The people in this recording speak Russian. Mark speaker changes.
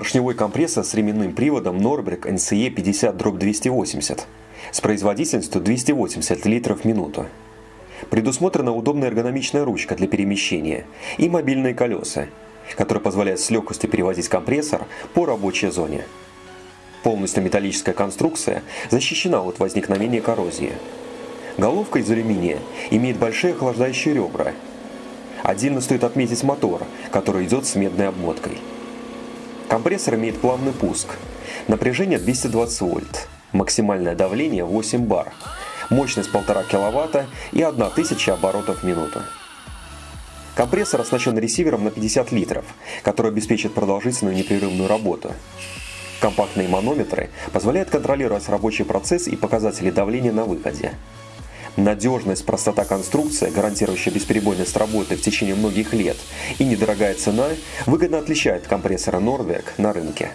Speaker 1: Поршневой компрессор с ременным приводом Norberg NCE 50-280 с производительностью 280 литров в минуту. Предусмотрена удобная эргономичная ручка для перемещения и мобильные колеса, которые позволяют с легкостью перевозить компрессор по рабочей зоне. Полностью металлическая конструкция защищена от возникновения коррозии. Головка из алюминия имеет большие охлаждающие ребра. Отдельно стоит отметить мотор, который идет с медной обмоткой. Компрессор имеет плавный пуск. Напряжение 220 вольт. Максимальное давление 8 бар. Мощность 1,5 кВт и 1000 оборотов в минуту. Компрессор оснащен ресивером на 50 литров, который обеспечит продолжительную непрерывную работу. Компактные манометры позволяют контролировать рабочий процесс и показатели давления на выходе. Надежность, простота конструкции, гарантирующая бесперебойность работы в течение многих лет, и недорогая цена выгодно отличает компрессора Norberg на рынке.